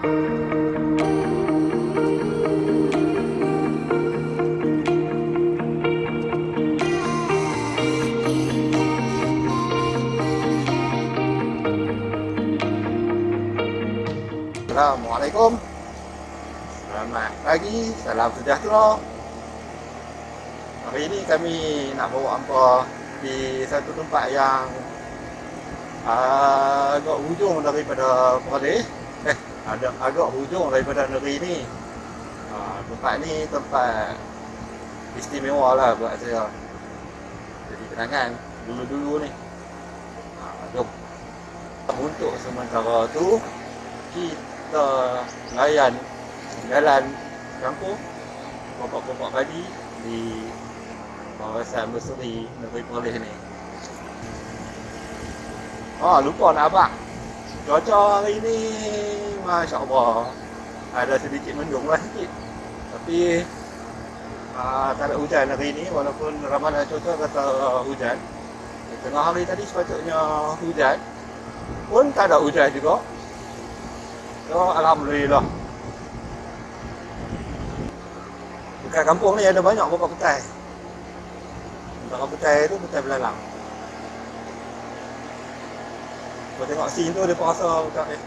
Assalamualaikum. Selamat pagi, salam sejahtera. Hari ini kami nak bawa hampa di satu tempat yang uh, agak hujung daripada Perlis ada agak hujung daripada negeri ni. Uh, Tempat ni tempat istimewa lah buat saya. Jadi kenangan dulu-dulu ni. Uh, Jom. Untuk sementara tu kita layan jalan kampung. Pokok-pokok padi di kawasan Berseri Negeri Perlis ni. Oh, lupa nak abang. Cuaca hari ni Masya Allah Ada sedikit mendung lah sikit Tapi uh, Tak ada hujan hari ni Walaupun ramalan cuaca kata uh, hujan Tengah hari tadi sepatutnya hujan Pun tak ada hujan juga So, Alhamdulillah. Dekat kampung ni ada banyak pokok petai. Pokok petai tu petai belalang. Kau tengok scene tu, dia rasa bukan eh.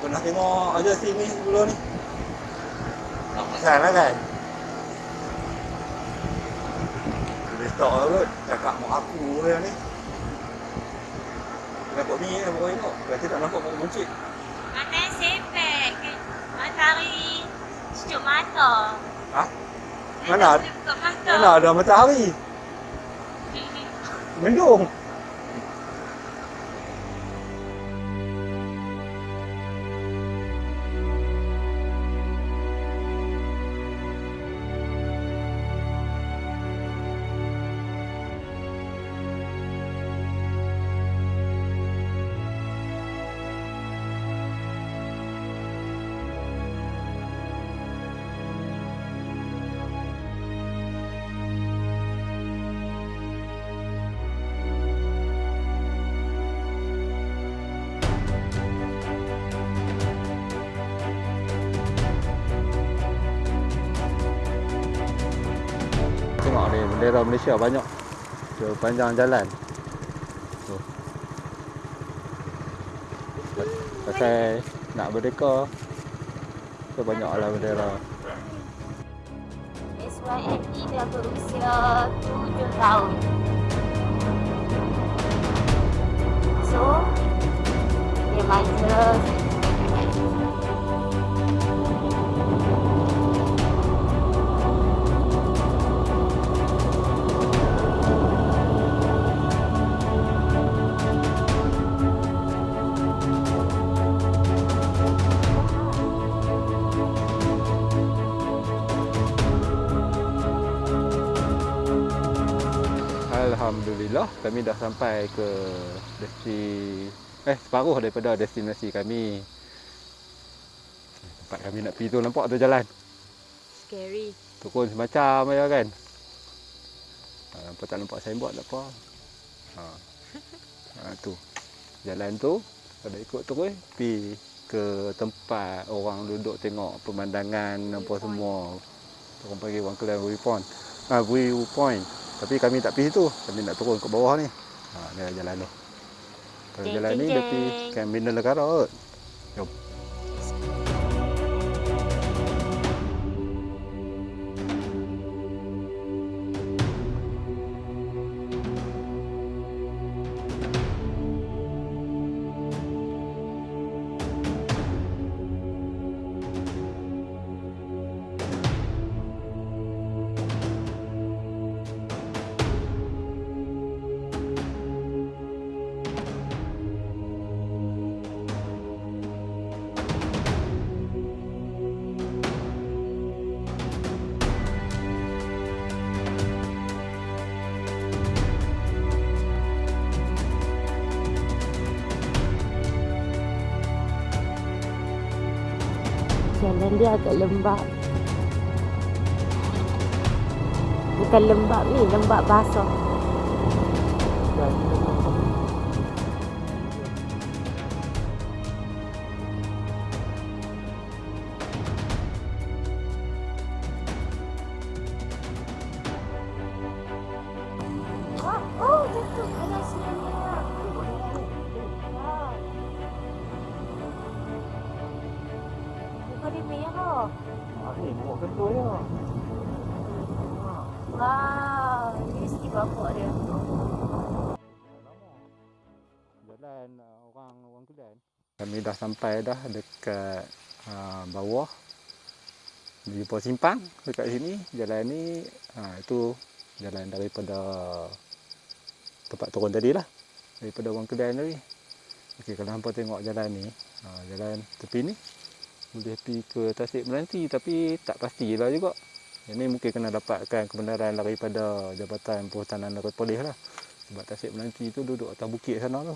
Pernah tengok aja scene ni dulu ni. Tak lah kan. Dia stop kot, cakap mak aku yang ni. Nampak ni, nampak ni tengok. Berarti tak nampak pokok buncit. Mana sepek matahari sejuk mata. Ha? Mana? Mana ada matahari? Mendung. Bendera Malaysia banyak sepanjang jalan. Tu. Pasal nak berdeka so banyaklah bendera. SYME dah berusia 7 tahun. So, dia manja Alhamdulillah kami dah sampai ke desti eh separuh daripada destinasi kami. Tempat kami nak pergi tu nampak tu jalan. Scary. Turun semacam aja kan. Ha, nampak tak nampak signboard tak apa. Ha. ha tu. Jalan tu ada ikut terus pergi ke tempat orang duduk tengok pemandangan apa semua. Orang panggil orang Kelang Viewpoint. Ah, Viewpoint. Tapi kami tak pergi situ. Kami nak turun ke bawah ni. Ha, ni lah jalan tu. Kalau jalan ni dia pergi Camp Bina Negara kot. Jom. Jalan dia agak lembab. Bukan lembab ni, lembab basah. Bapak dia. Jalan uh, orang orang. Kami dah sampai dah dekat uh, bawah di simpang dekat sini. Jalan ni uh, itu jalan daripada tempat turun tadi lah. Daripada orang Kelantan tadi. Okey kalau hampa tengok jalan ni, uh, jalan tepi ni boleh pergi ke Tasik Meranti tapi tak pastilah juga. Ini mungkin kena dapatkan kebenaran daripada Jabatan Perhutanan dan Polis lah. Sebab Tasik Meranti tu duduk atas bukit sana tu.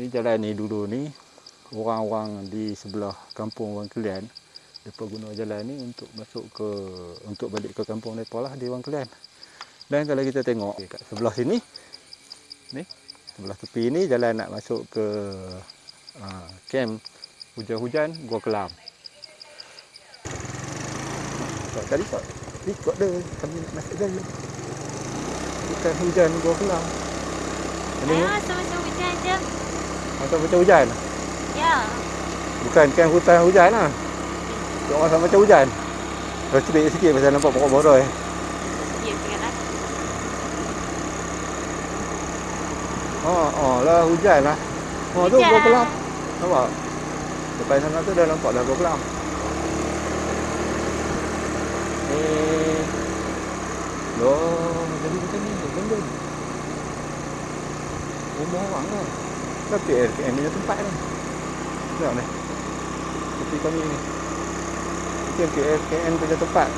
Ni jalan ni dulu ni orang-orang di sebelah kampung Wang Kelian depa guna jalan ni untuk masuk ke untuk balik ke kampung depa lah di Wang Kelian. Dan kalau kita tengok kat sebelah sini ni sebelah tepi ni jalan nak masuk ke uh, camp hujan-hujan Gua Kelam. Tak tadi tak ikut dia kami nak masuk jalan. Bukan hujan Gua Kelam. Ini Ah, sama-sama hujan je. macam macam hujan. Ya. Bukan kan hutan hujan lah. Dia orang sama macam hujan. Kalau cerit sikit pasal nampak pokok boroi. Tengoklah. Oh, oh lah hujan lah. Oh tu Hujan. gua kelam. Nampak? Depan sana tu dah nampak dah gua kelam. Loh, jadi macam ni. Benda ni. Rumah orang lah. Tapi RKM punya tempat ni. Tengok ni. Tepi kami ni. Itu RKM punya tempat.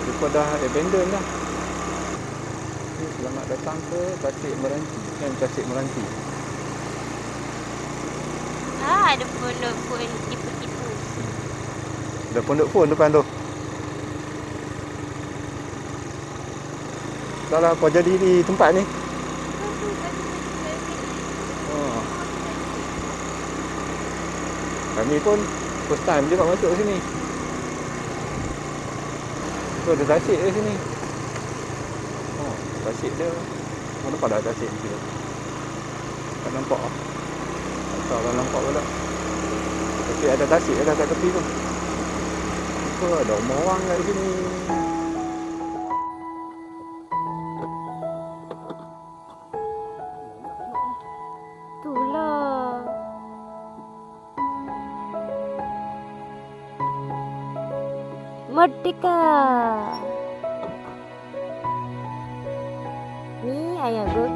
Mereka dah abandon. Ni selamat datang ke Tasik Meranti. Camp Tasik Meranti. Ah, ada pondok pun tipu-tipu. Ada pondok pun depan tu. Tak lah apa jadi di tempat ni. Kami pun first time juga masuk sini. Tu ada tasik di sini. Oh, tasik dia. Mana dah tasik dia. Tak nampak ah. Tak tahu kalau nampak pula. Tapi ada tasik dah kat tepi tu. Apa ada orang kat sini. Merdeka. Ni ayah gue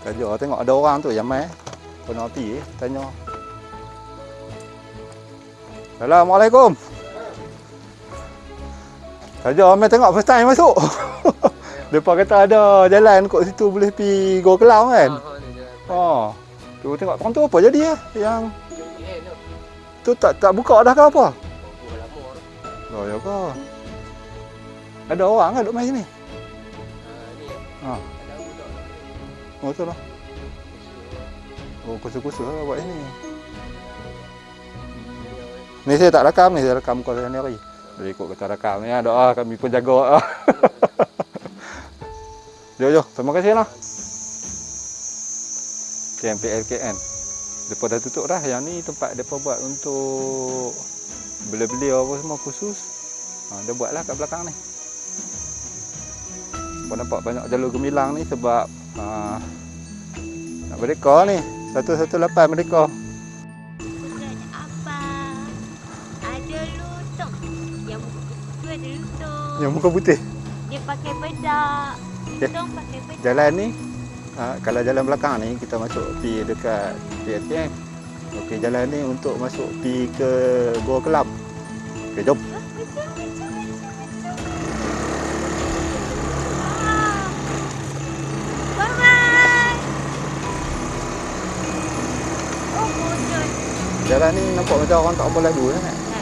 Kerja tengok ada orang tu yang mai. Penalti eh, tanya. Assalamualaikum. Kerja mai tengok first time masuk. Depa kata ada jalan kat situ boleh pi Gua Kelau kan. Oh. Tu tengok orang tu apa jadi ya? Yang tu tak tak buka dah ke apa? Oh ya ke? Ada orang kan duduk main sini? Ha. Oh tu lah. Oh kusu-kusu lah buat ini. Ni saya tak rakam ni, saya rakam kau sendiri. Jadi ikut kata rakam ni, doa kami pun jaga. jom, jom. Terima kasih lah. KMPLKN. Depa dah tutup dah. Yang ni tempat depa buat untuk beli-beli apa semua khusus. Ha, dia buatlah kat belakang ni. Kau nampak banyak jalur gemilang ni sebab ha, nak merdeka ni. 118 merdeka. Bukan apa. Ada lutong. Yang muka tu ada lutong. Yang muka putih. Dia pakai bedak. Ya. Lutong pakai bedak. Jalan ni ha, kalau jalan belakang ni kita masuk pi dekat PSPM. Okey jalan ni untuk masuk pi ke Gua Kelab. Okey jom. Jalan ni nampak macam orang tak apa lalu sangat. Ha.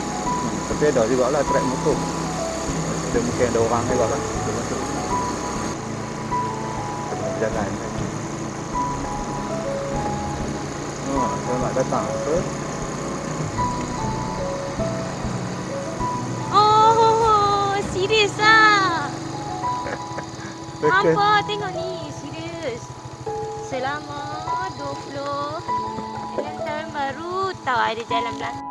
Tapi ada juga lah trek motor. Ada mungkin ada orang juga. Dia masuk. Kita jalan. Ha, selamat datang. Apa? Oh, oh, oh. serius lah. Apa tengok ni, serius. Selama 20 dengan tahun baru tahu ada jalan belakang.